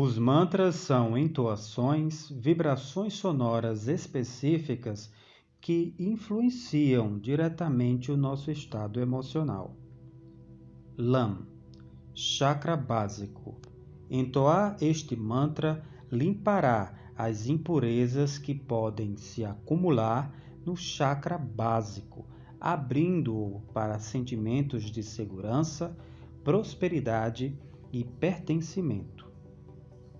Os mantras são entoações, vibrações sonoras específicas que influenciam diretamente o nosso estado emocional. LAM Chakra básico. Entoar este mantra limpará as impurezas que podem se acumular no chakra básico, abrindo-o para sentimentos de segurança, prosperidade e pertencimento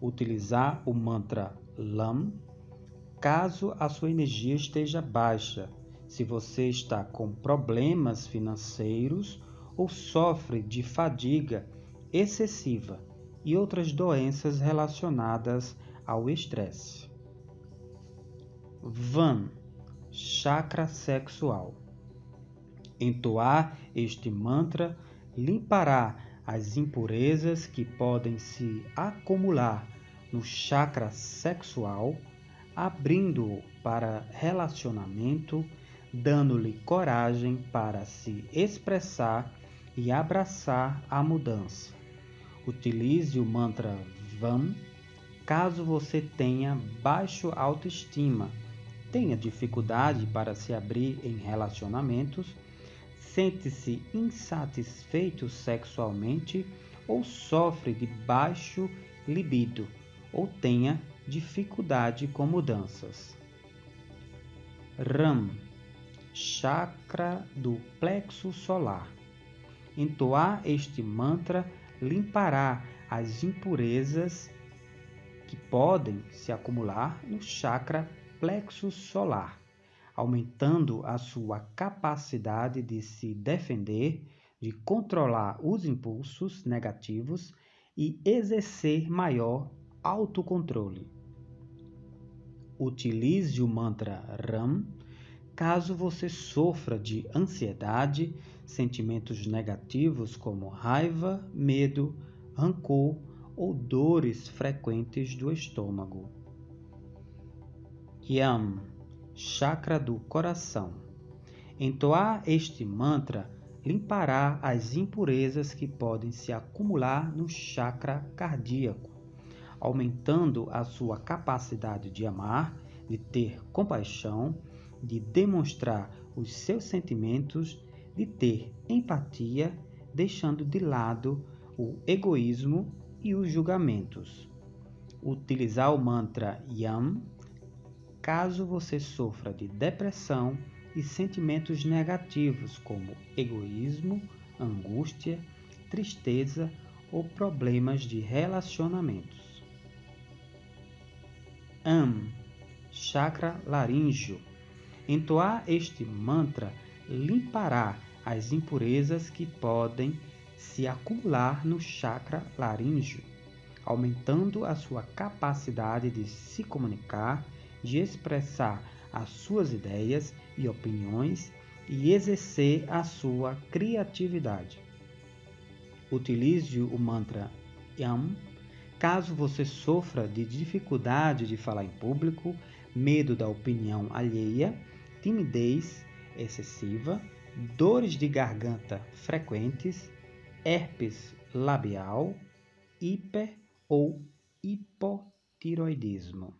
utilizar o mantra LAM caso a sua energia esteja baixa, se você está com problemas financeiros ou sofre de fadiga excessiva e outras doenças relacionadas ao estresse. Van chakra sexual. Entoar este mantra limpará as impurezas que podem se acumular no chakra sexual, abrindo-o para relacionamento, dando-lhe coragem para se expressar e abraçar a mudança. Utilize o mantra VAM caso você tenha baixo autoestima, tenha dificuldade para se abrir em relacionamentos sente-se insatisfeito sexualmente ou sofre de baixo libido ou tenha dificuldade com mudanças. Ram, chakra do plexo solar. Entoar este mantra limpará as impurezas que podem se acumular no chakra plexo solar aumentando a sua capacidade de se defender, de controlar os impulsos negativos e exercer maior autocontrole. Utilize o mantra RAM caso você sofra de ansiedade, sentimentos negativos como raiva, medo, rancor ou dores frequentes do estômago. Yam chakra do coração. Entoar este mantra limpará as impurezas que podem se acumular no chakra cardíaco, aumentando a sua capacidade de amar, de ter compaixão, de demonstrar os seus sentimentos, de ter empatia, deixando de lado o egoísmo e os julgamentos. Utilizar o mantra YAM caso você sofra de depressão e sentimentos negativos como egoísmo, angústia, tristeza ou problemas de relacionamentos. Am, chakra laríngeo. Entoar este mantra limpará as impurezas que podem se acumular no chakra laríngeo, aumentando a sua capacidade de se comunicar de expressar as suas ideias e opiniões e exercer a sua criatividade. Utilize o mantra YAM caso você sofra de dificuldade de falar em público, medo da opinião alheia, timidez excessiva, dores de garganta frequentes, herpes labial, hiper ou hipotiroidismo.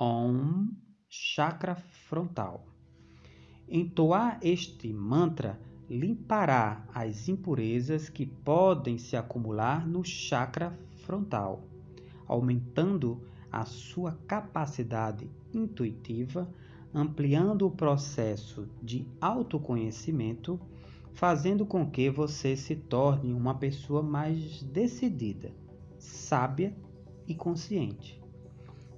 Om chakra frontal. Entoar este mantra limpará as impurezas que podem se acumular no chakra frontal, aumentando a sua capacidade intuitiva, ampliando o processo de autoconhecimento, fazendo com que você se torne uma pessoa mais decidida, sábia e consciente.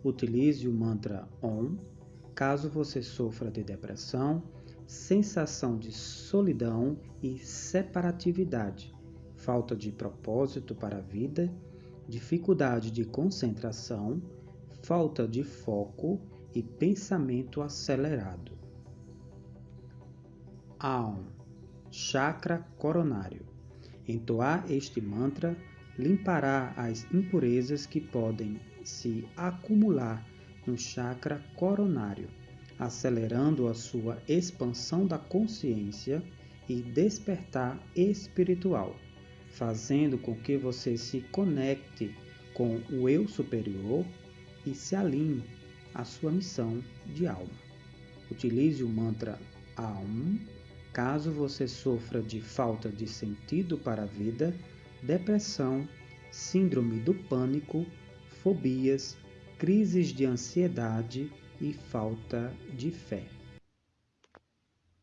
Utilize o mantra OM caso você sofra de depressão, sensação de solidão e separatividade, falta de propósito para a vida, dificuldade de concentração, falta de foco e pensamento acelerado. Aum, chakra coronário. Entoar este mantra limpará as impurezas que podem se acumular no chakra coronário, acelerando a sua expansão da consciência e despertar espiritual. fazendo com que você se conecte com o eu superior e se alinhe à sua missão de alma. Utilize o mantra Aum caso você sofra de falta de sentido para a vida, depressão, síndrome do pânico, fobias, crises de ansiedade e falta de fé.